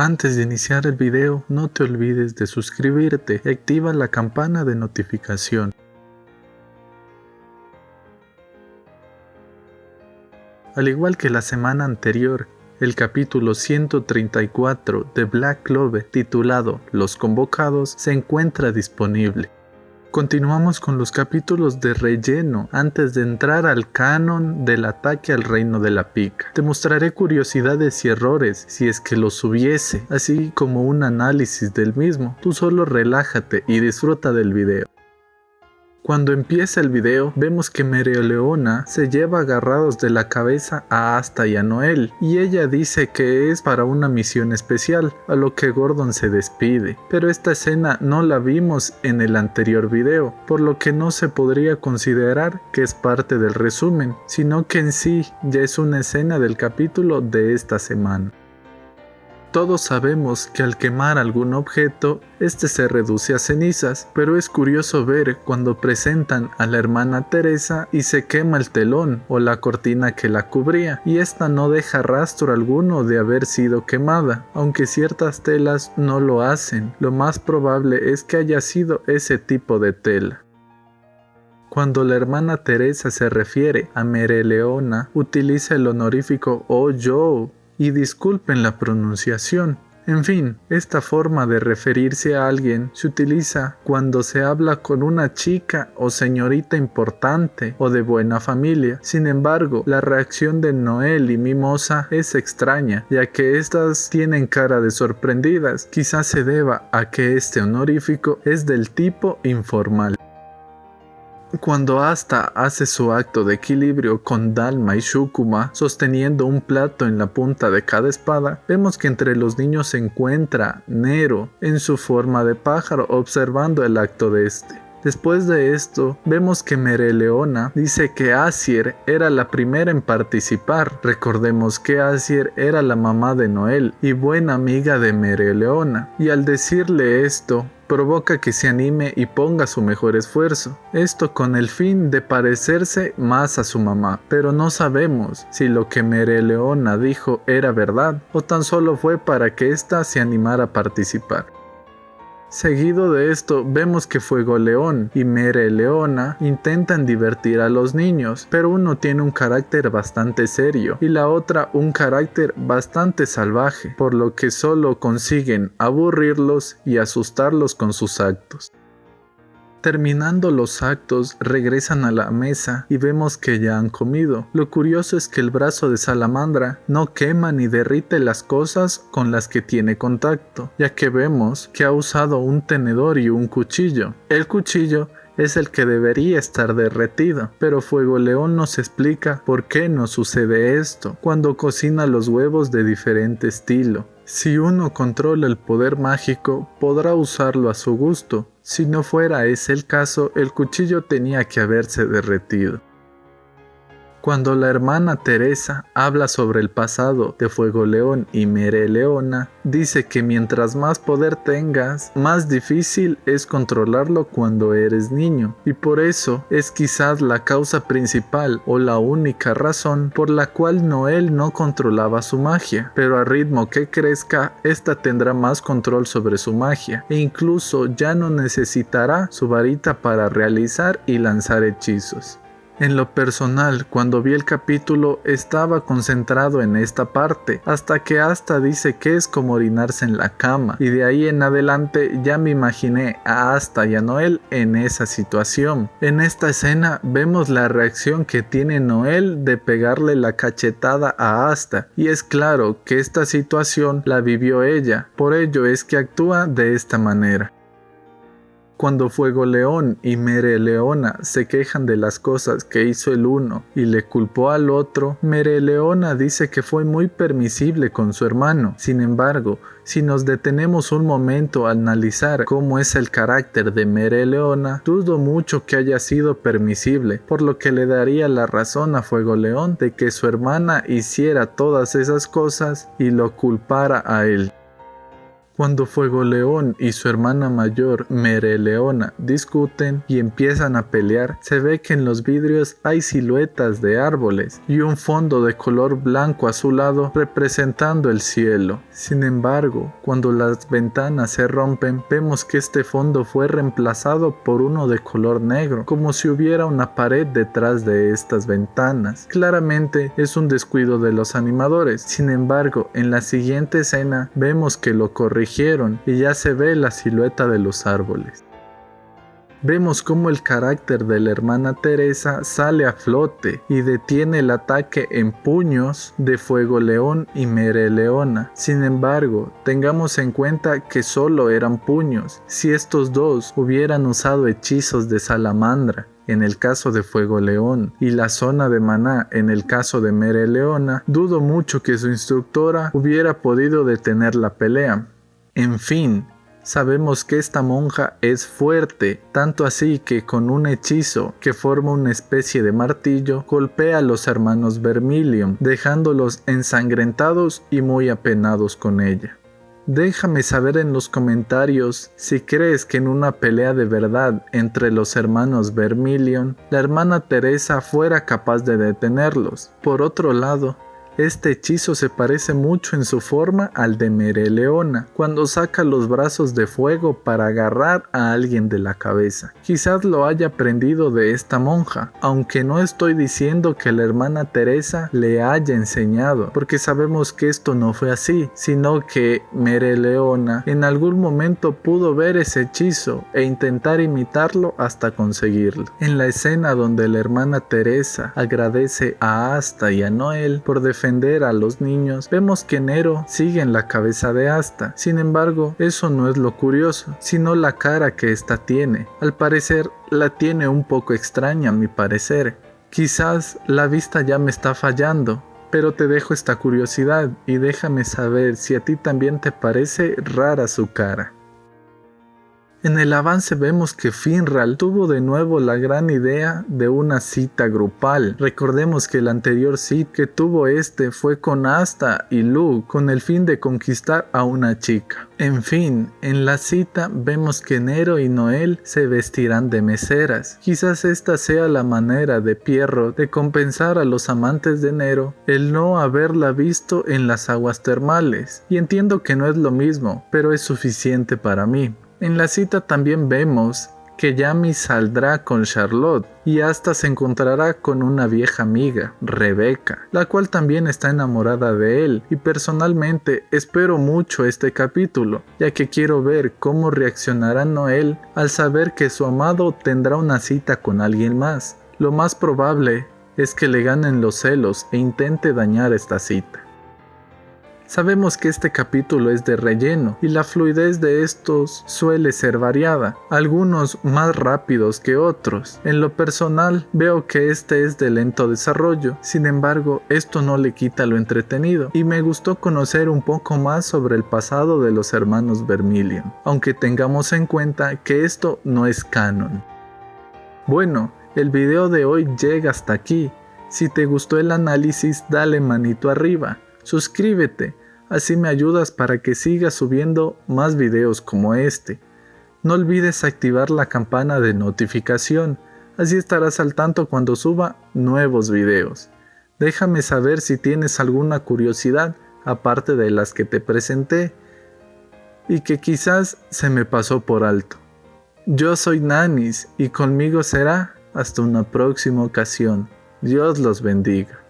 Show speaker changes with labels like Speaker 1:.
Speaker 1: Antes de iniciar el video, no te olvides de suscribirte y activa la campana de notificación. Al igual que la semana anterior, el capítulo 134 de Black Clover titulado Los Convocados se encuentra disponible. Continuamos con los capítulos de relleno antes de entrar al canon del ataque al reino de la pica. Te mostraré curiosidades y errores si es que los hubiese, así como un análisis del mismo. Tú solo relájate y disfruta del video. Cuando empieza el video, vemos que Leona se lleva agarrados de la cabeza a Asta y a Noel, y ella dice que es para una misión especial, a lo que Gordon se despide. Pero esta escena no la vimos en el anterior video, por lo que no se podría considerar que es parte del resumen, sino que en sí ya es una escena del capítulo de esta semana. Todos sabemos que al quemar algún objeto, este se reduce a cenizas, pero es curioso ver cuando presentan a la hermana Teresa y se quema el telón o la cortina que la cubría, y esta no deja rastro alguno de haber sido quemada, aunque ciertas telas no lo hacen, lo más probable es que haya sido ese tipo de tela. Cuando la hermana Teresa se refiere a Mereleona, utiliza el honorífico Oh Joe y disculpen la pronunciación. En fin, esta forma de referirse a alguien se utiliza cuando se habla con una chica o señorita importante o de buena familia. Sin embargo, la reacción de Noel y Mimosa es extraña, ya que estas tienen cara de sorprendidas. Quizás se deba a que este honorífico es del tipo informal. Cuando Asta hace su acto de equilibrio con Dalma y Shukuma sosteniendo un plato en la punta de cada espada, vemos que entre los niños se encuentra Nero en su forma de pájaro observando el acto de este. Después de esto, vemos que Mereleona dice que Asier era la primera en participar. Recordemos que Asier era la mamá de Noel y buena amiga de Mereleona. Y al decirle esto, provoca que se anime y ponga su mejor esfuerzo. Esto con el fin de parecerse más a su mamá, pero no sabemos si lo que Mereleona dijo era verdad o tan solo fue para que ésta se animara a participar. Seguido de esto, vemos que Fuego León y Mere Leona intentan divertir a los niños, pero uno tiene un carácter bastante serio y la otra un carácter bastante salvaje, por lo que solo consiguen aburrirlos y asustarlos con sus actos. Terminando los actos, regresan a la mesa y vemos que ya han comido. Lo curioso es que el brazo de Salamandra no quema ni derrite las cosas con las que tiene contacto, ya que vemos que ha usado un tenedor y un cuchillo. El cuchillo es el que debería estar derretido, pero Fuego León nos explica por qué no sucede esto cuando cocina los huevos de diferente estilo. Si uno controla el poder mágico, podrá usarlo a su gusto. Si no fuera ese el caso, el cuchillo tenía que haberse derretido. Cuando la hermana Teresa habla sobre el pasado de Fuego León y Mere Leona, dice que mientras más poder tengas, más difícil es controlarlo cuando eres niño, y por eso es quizás la causa principal o la única razón por la cual Noel no controlaba su magia, pero a ritmo que crezca, esta tendrá más control sobre su magia, e incluso ya no necesitará su varita para realizar y lanzar hechizos. En lo personal, cuando vi el capítulo estaba concentrado en esta parte, hasta que Asta dice que es como orinarse en la cama, y de ahí en adelante ya me imaginé a Asta y a Noel en esa situación. En esta escena vemos la reacción que tiene Noel de pegarle la cachetada a Asta, y es claro que esta situación la vivió ella, por ello es que actúa de esta manera. Cuando Fuego León y Mere Leona se quejan de las cosas que hizo el uno y le culpó al otro, Mere Leona dice que fue muy permisible con su hermano. Sin embargo, si nos detenemos un momento a analizar cómo es el carácter de Mere Leona, dudo mucho que haya sido permisible, por lo que le daría la razón a Fuego León de que su hermana hiciera todas esas cosas y lo culpara a él. Cuando Fuego León y su hermana mayor Mereleona discuten y empiezan a pelear, se ve que en los vidrios hay siluetas de árboles y un fondo de color blanco azulado representando el cielo. Sin embargo, cuando las ventanas se rompen, vemos que este fondo fue reemplazado por uno de color negro, como si hubiera una pared detrás de estas ventanas. Claramente es un descuido de los animadores. Sin embargo, en la siguiente escena vemos que lo corrigen y ya se ve la silueta de los árboles. Vemos cómo el carácter de la hermana Teresa sale a flote y detiene el ataque en puños de Fuego León y Mere Leona. Sin embargo, tengamos en cuenta que solo eran puños. Si estos dos hubieran usado hechizos de salamandra, en el caso de Fuego León y la zona de Maná en el caso de Mere Leona, dudo mucho que su instructora hubiera podido detener la pelea. En fin, sabemos que esta monja es fuerte, tanto así que con un hechizo que forma una especie de martillo, golpea a los hermanos Vermilion, dejándolos ensangrentados y muy apenados con ella. Déjame saber en los comentarios si crees que en una pelea de verdad entre los hermanos Vermilion, la hermana Teresa fuera capaz de detenerlos. Por otro lado, este hechizo se parece mucho en su forma al de Mereleona, cuando saca los brazos de fuego para agarrar a alguien de la cabeza. Quizás lo haya aprendido de esta monja, aunque no estoy diciendo que la hermana Teresa le haya enseñado, porque sabemos que esto no fue así, sino que Mereleona en algún momento pudo ver ese hechizo e intentar imitarlo hasta conseguirlo. En la escena donde la hermana Teresa agradece a Asta y a Noel por defender a los niños, vemos que Nero sigue en la cabeza de Asta. Sin embargo, eso no es lo curioso, sino la cara que ésta tiene. Al parecer, la tiene un poco extraña a mi parecer. Quizás la vista ya me está fallando, pero te dejo esta curiosidad y déjame saber si a ti también te parece rara su cara. En el avance vemos que Finral tuvo de nuevo la gran idea de una cita grupal. Recordemos que el anterior cita que tuvo este fue con Asta y Luke con el fin de conquistar a una chica. En fin, en la cita vemos que Nero y Noel se vestirán de meseras. Quizás esta sea la manera de Pierro de compensar a los amantes de Nero el no haberla visto en las aguas termales. Y entiendo que no es lo mismo, pero es suficiente para mí. En la cita también vemos que Yami saldrá con Charlotte y hasta se encontrará con una vieja amiga, Rebeca, la cual también está enamorada de él y personalmente espero mucho este capítulo, ya que quiero ver cómo reaccionará Noel al saber que su amado tendrá una cita con alguien más. Lo más probable es que le ganen los celos e intente dañar esta cita. Sabemos que este capítulo es de relleno y la fluidez de estos suele ser variada, algunos más rápidos que otros. En lo personal veo que este es de lento desarrollo, sin embargo esto no le quita lo entretenido y me gustó conocer un poco más sobre el pasado de los hermanos Vermilion, aunque tengamos en cuenta que esto no es canon. Bueno, el video de hoy llega hasta aquí. Si te gustó el análisis, dale manito arriba suscríbete, así me ayudas para que siga subiendo más videos como este. No olvides activar la campana de notificación, así estarás al tanto cuando suba nuevos videos. Déjame saber si tienes alguna curiosidad aparte de las que te presenté y que quizás se me pasó por alto. Yo soy Nanis y conmigo será hasta una próxima ocasión. Dios los bendiga.